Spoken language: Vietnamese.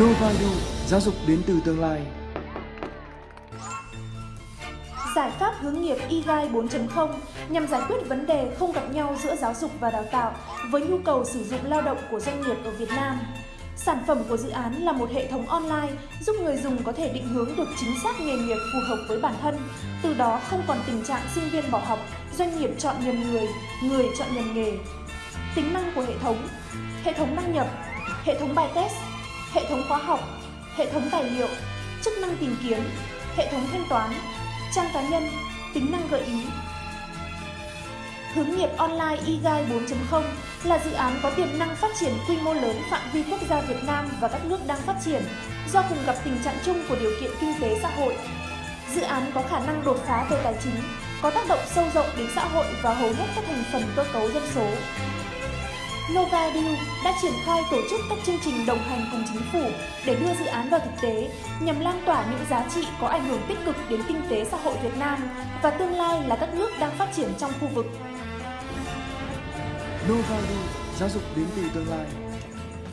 Novalu, giáo dục đến từ tương lai. Giải pháp hướng nghiệp EGI 4.0 nhằm giải quyết vấn đề không gặp nhau giữa giáo dục và đào tạo với nhu cầu sử dụng lao động của doanh nghiệp ở Việt Nam. Sản phẩm của dự án là một hệ thống online giúp người dùng có thể định hướng được chính xác nghề nghiệp phù hợp với bản thân, từ đó không còn tình trạng sinh viên bỏ học, doanh nghiệp chọn nhầm người, người chọn nhầm nghề. Tính năng của hệ thống Hệ thống đăng nhập, hệ thống bài test, hệ thống khóa học, hệ thống tài liệu, chức năng tìm kiếm, hệ thống thanh toán, trang cá nhân, tính năng gợi ý. Hướng nghiệp online eGuide 4.0 là dự án có tiềm năng phát triển quy mô lớn phạm vi quốc gia Việt Nam và các nước đang phát triển do cùng gặp tình trạng chung của điều kiện kinh tế xã hội. Dự án có khả năng đột phá về tài chính, có tác động sâu rộng đến xã hội và hầu hết các thành phần cơ cấu dân số. Novadeal đã triển khai tổ chức các chương trình đồng hành cùng chính phủ để đưa dự án vào thực tế nhằm lan tỏa những giá trị có ảnh hưởng tích cực đến kinh tế xã hội Việt Nam và tương lai là các nước đang phát triển trong khu vực. Novadeal, giáo dục đến từ tương lai.